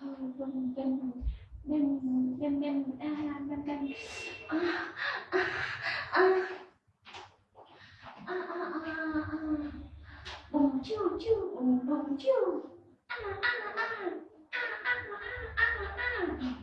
bần bần bần bần bần à ah ah à à à à à à bùng chiu chiu bùng bùng chiu à à à à à à à à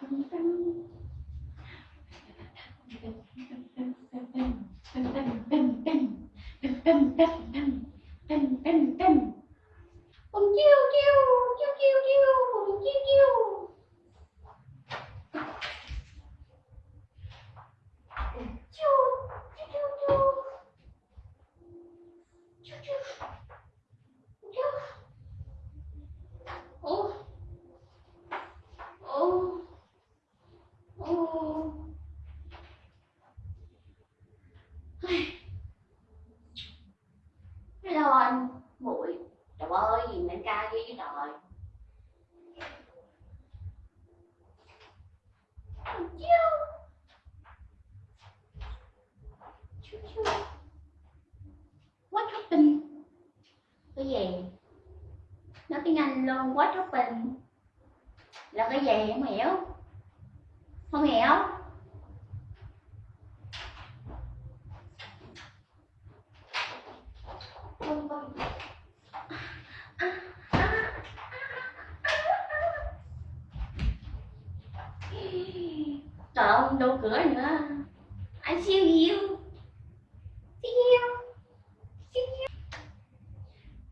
Hằng Tâm nói quá anh bình là cái gì không hiểu? Không hiểu. Vâng, vâng. Trời ơi, đâu cửa nữa. Anh siêu yêu Siêu Siêu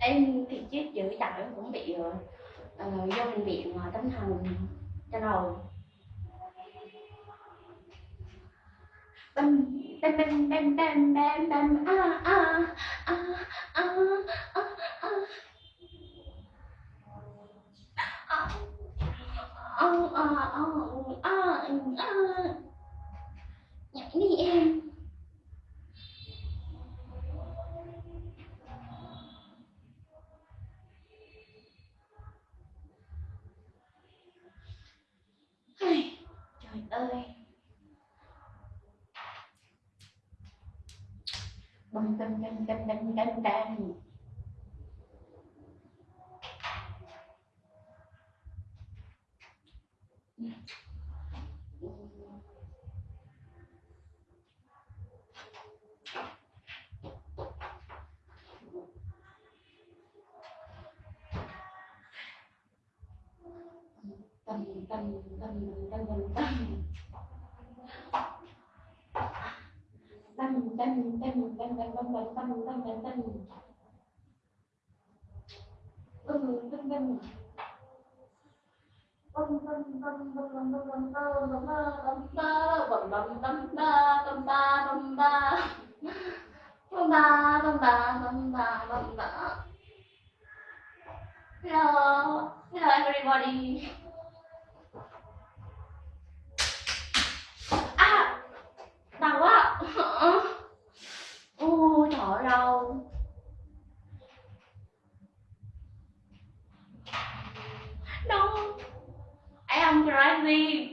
em thì chết dữ đạo em cũng bị uh, do bệnh viện uh, tâm thần cho đầu bam bam bam bam bam bam bam a a a a a a. A a a ờ. Nhảy đi em. ơi. Bum bum bum bum bum bum bum bum ba bum ba bum ba bum ba bum ba bum ba bum ba Hello, hello everybody. they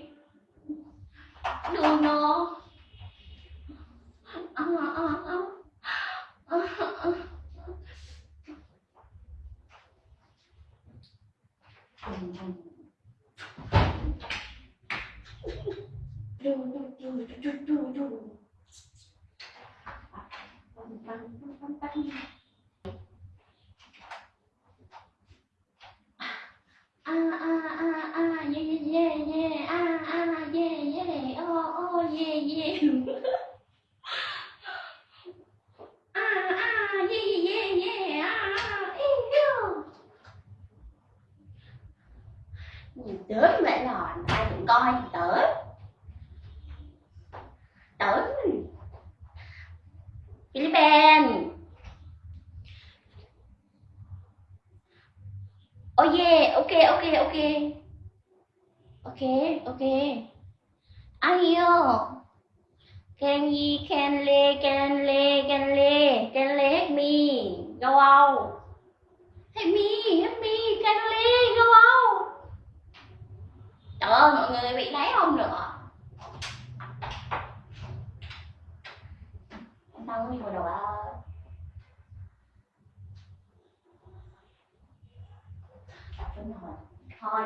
Philippines. Oh yeah, okay, okay, okay. Okay, okay. I hear. Can ye, can lay, can lay, can lay, can lay help me. Go out. Help me, help me, can lay, go out. Trời ơi, mọi người bị đáy không nữa. Sao không đi vào đầu à? Đúng rồi. Thôi.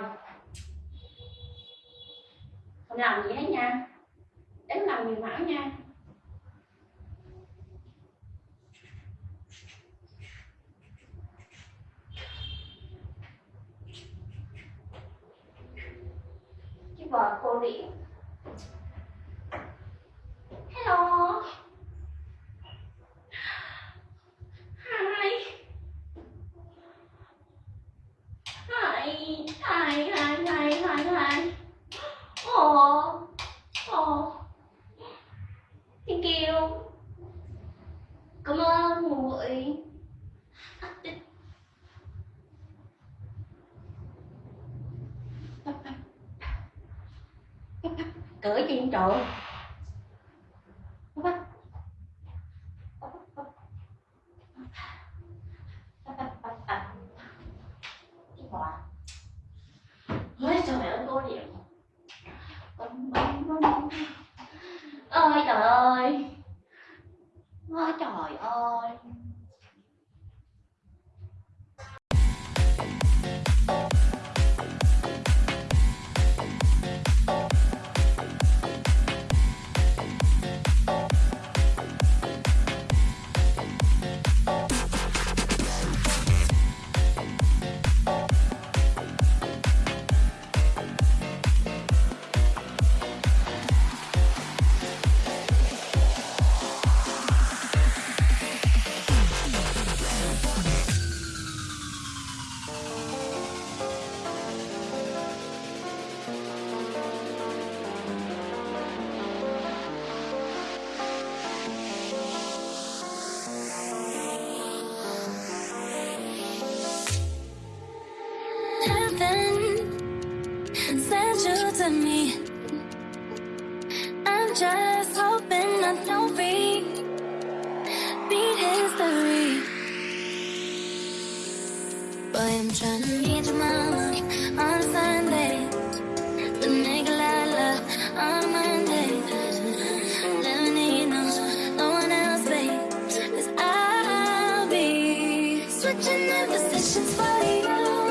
Không làm gì hết nha. Đánh làm nhiều mão nha. chiếc vợ cô điện. 着 you to me. I'm just hoping I don't read, beat history. Boy, I'm trying to meet your mama on Sunday. The nigga I love on Monday. Lemonade, no, no one else, babe. Cause I'll be switching up positions for you.